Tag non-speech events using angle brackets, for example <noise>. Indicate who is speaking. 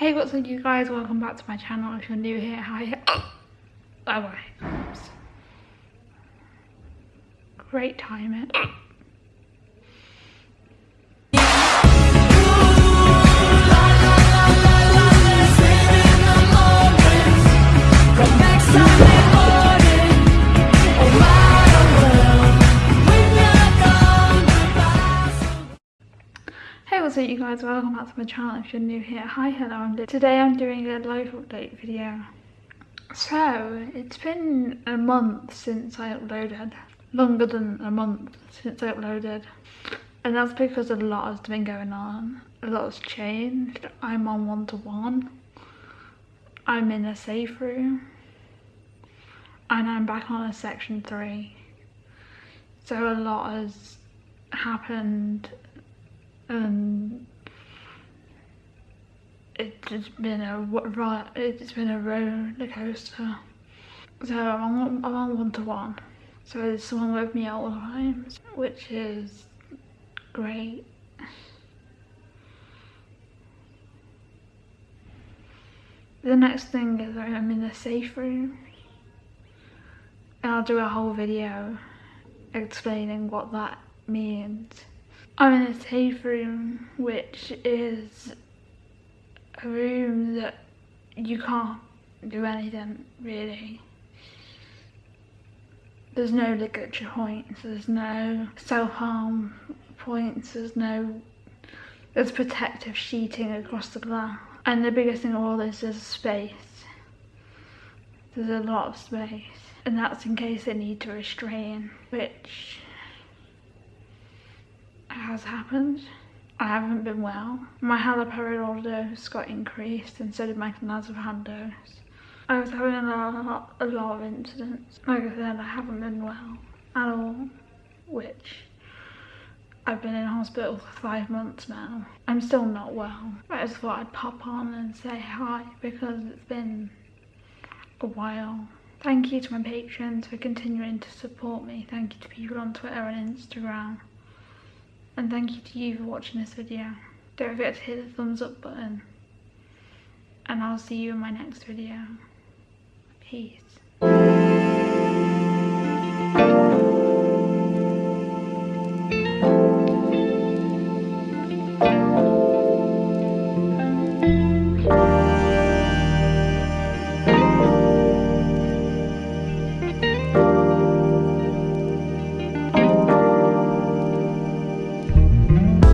Speaker 1: Hey what's up you guys, welcome back to my channel if you're new here, hi. <coughs> Oops. Great timing. What's up you guys, welcome back to my channel if you're new here. Hi, hello, I'm. Today I'm doing a live update video. So, it's been a month since I uploaded. Longer than a month since I uploaded. And that's because a lot has been going on. A lot has changed. I'm on one-to-one. -one. I'm in a safe room. And I'm back on a section three. So a lot has happened Um, and it's been a it's been a roller coaster. So I'm on, I'm on one to one. So there's someone with me all the time, which is great. The next thing is I'm in a safe room. And I'll do a whole video explaining what that means. I'm in a safe room, which is a room that you can't do anything really. There's no ligature points, there's no self-harm points, there's no, there's protective sheeting across the glass. And the biggest thing of all this is space. There's a lot of space. And that's in case they need to restrain, which has happened. I haven't been well. My haloperidol dose got increased and so did my clonazepam dose. I was having a lot, a lot of incidents. Like I said, I haven't been well at all, which I've been in hospital for five months now. I'm still not well. I just thought I'd pop on and say hi because it's been a while. Thank you to my patrons for continuing to support me. Thank you to people on Twitter and Instagram and thank you to you for watching this video. Don't forget to hit the thumbs up button and I'll see you in my next video. Peace.